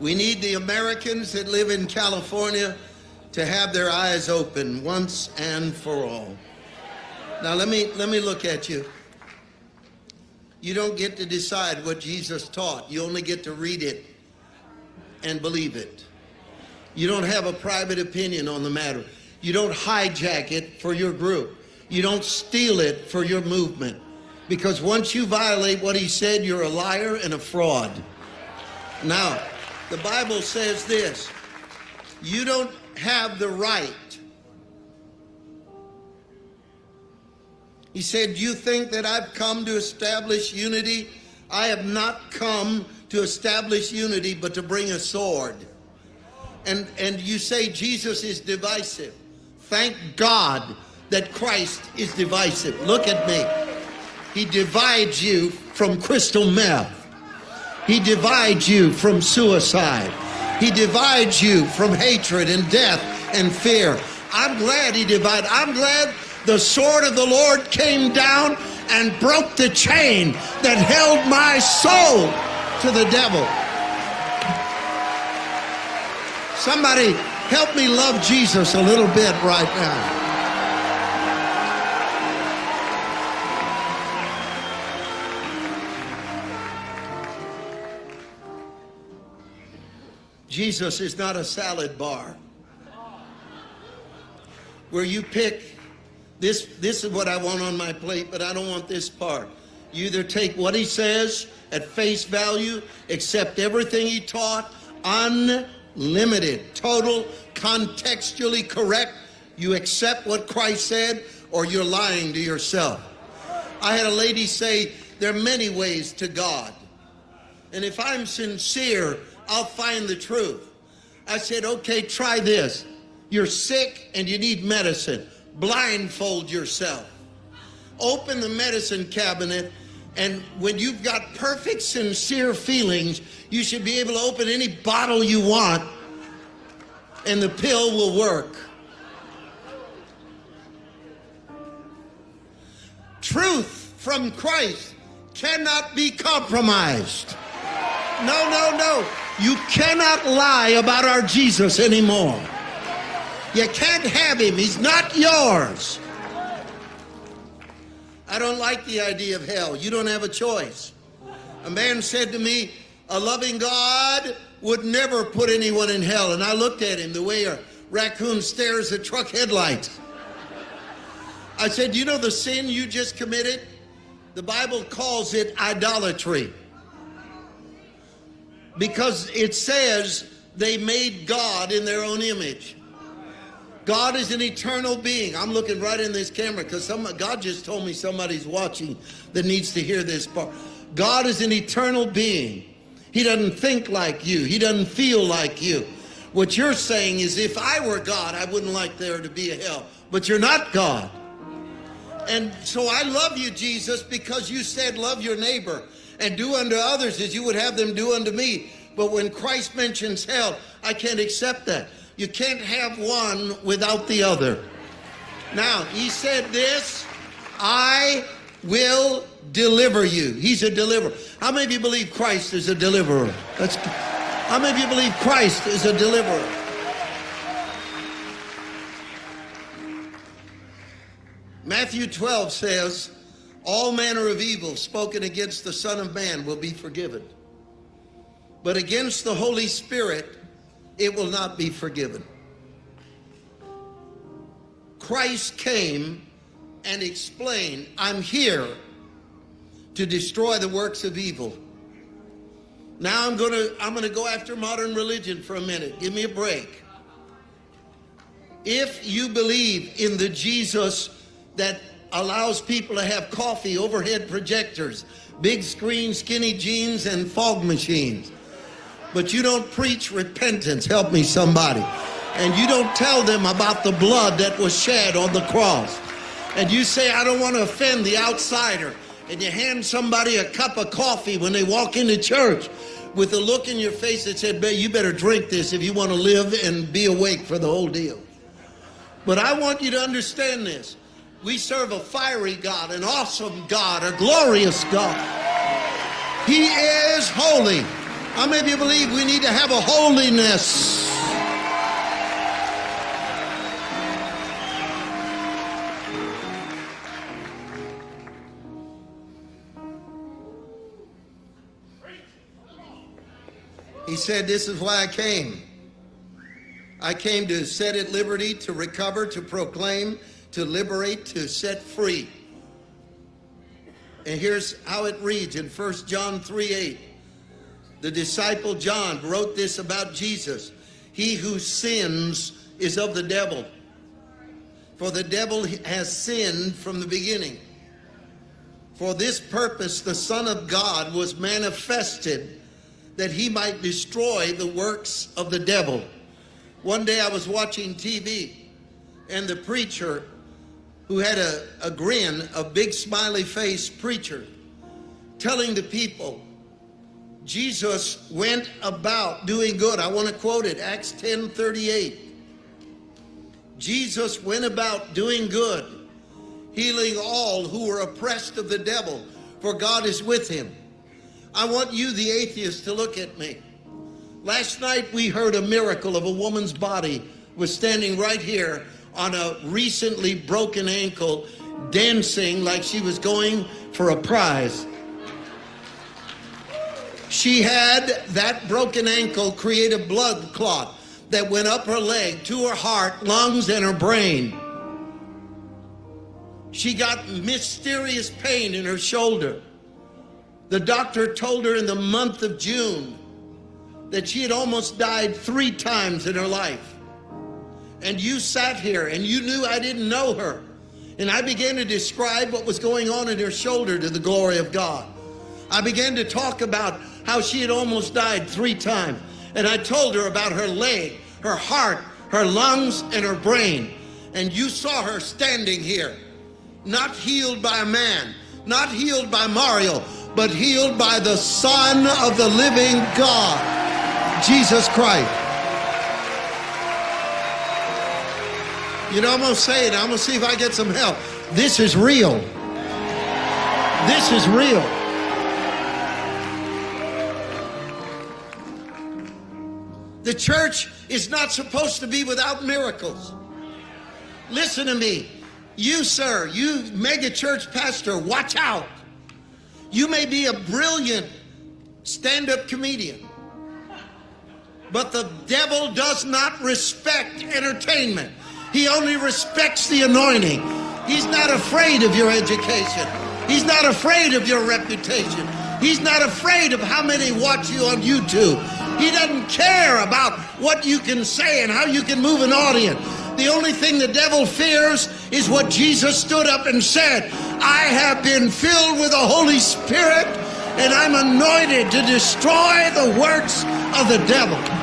We need the Americans that live in California to have their eyes open once and for all. Now let me let me look at you. You don't get to decide what Jesus taught. You only get to read it and believe it. You don't have a private opinion on the matter. You don't hijack it for your group. You don't steal it for your movement. Because once you violate what he said, you're a liar and a fraud. Now, the Bible says this you don't have the right. He said, You think that I've come to establish unity? I have not come to establish unity, but to bring a sword. And, and you say Jesus is divisive. Thank God that Christ is divisive. Look at me. He divides you from crystal meth. He divides you from suicide. He divides you from hatred and death and fear. I'm glad he divided. I'm glad the sword of the Lord came down and broke the chain that held my soul to the devil. Somebody help me love Jesus a little bit right now. Jesus is not a salad bar where you pick this this is what I want on my plate, but I don't want this part. You either take what he says at face value, accept everything he taught, unlimited, total, contextually correct. You accept what Christ said, or you're lying to yourself. I had a lady say, There are many ways to God. And if I'm sincere, I'll find the truth. I said, okay, try this. You're sick and you need medicine. Blindfold yourself. Open the medicine cabinet and when you've got perfect sincere feelings, you should be able to open any bottle you want and the pill will work. Truth from Christ cannot be compromised. No, no, no. You cannot lie about our Jesus anymore. You can't have him. He's not yours. I don't like the idea of hell. You don't have a choice. A man said to me, a loving God would never put anyone in hell. And I looked at him the way a raccoon stares at truck headlights. I said, you know the sin you just committed? The Bible calls it idolatry because it says they made God in their own image. God is an eternal being. I'm looking right in this camera because God just told me somebody's watching that needs to hear this part. God is an eternal being. He doesn't think like you. He doesn't feel like you. What you're saying is if I were God, I wouldn't like there to be a hell. But you're not God. And so I love you, Jesus, because you said love your neighbor and do unto others as you would have them do unto me. But when Christ mentions hell, I can't accept that. You can't have one without the other. Now, he said this, I will deliver you. He's a deliverer. How many of you believe Christ is a deliverer? That's, how many of you believe Christ is a deliverer? Matthew 12 says, all manner of evil spoken against the Son of Man will be forgiven. But against the Holy Spirit, it will not be forgiven. Christ came and explained, I'm here to destroy the works of evil. Now I'm going to I'm going to go after modern religion for a minute. Give me a break. If you believe in the Jesus that allows people to have coffee, overhead projectors, big screen, skinny jeans, and fog machines. But you don't preach repentance. Help me, somebody. And you don't tell them about the blood that was shed on the cross. And you say, I don't want to offend the outsider. And you hand somebody a cup of coffee when they walk into church with a look in your face that said, you better drink this if you want to live and be awake for the whole deal. But I want you to understand this. We serve a fiery God, an awesome God, a glorious God. He is holy. How many of you believe we need to have a holiness? He said, This is why I came. I came to set at liberty, to recover, to proclaim, to liberate, to set free. And here's how it reads in 1 John 3 8. The disciple John wrote this about Jesus. He who sins is of the devil. For the devil has sinned from the beginning. For this purpose, the Son of God was manifested that he might destroy the works of the devil. One day I was watching TV, and the preacher, who had a, a grin, a big smiley face preacher, telling the people, Jesus went about doing good. I want to quote it, Acts 10 38. Jesus went about doing good, healing all who were oppressed of the devil, for God is with him. I want you, the atheist, to look at me. Last night we heard a miracle of a woman's body was standing right here on a recently broken ankle, dancing like she was going for a prize. She had that broken ankle create a blood clot that went up her leg to her heart, lungs, and her brain. She got mysterious pain in her shoulder. The doctor told her in the month of June that she had almost died three times in her life. And you sat here and you knew I didn't know her. And I began to describe what was going on in her shoulder to the glory of God. I began to talk about how she had almost died three times. And I told her about her leg, her heart, her lungs, and her brain. And you saw her standing here, not healed by a man, not healed by Mario, but healed by the Son of the living God, Jesus Christ. You know, I'm going to say it. I'm going to see if I get some help. This is real. This is real. The church is not supposed to be without miracles. Listen to me. You, sir, you mega church pastor, watch out. You may be a brilliant stand up comedian, but the devil does not respect entertainment. He only respects the anointing. He's not afraid of your education, he's not afraid of your reputation, he's not afraid of how many watch you on YouTube. He doesn't care about what you can say and how you can move an audience. The only thing the devil fears is what Jesus stood up and said I have been filled with the Holy Spirit and I'm anointed to destroy the works of the devil.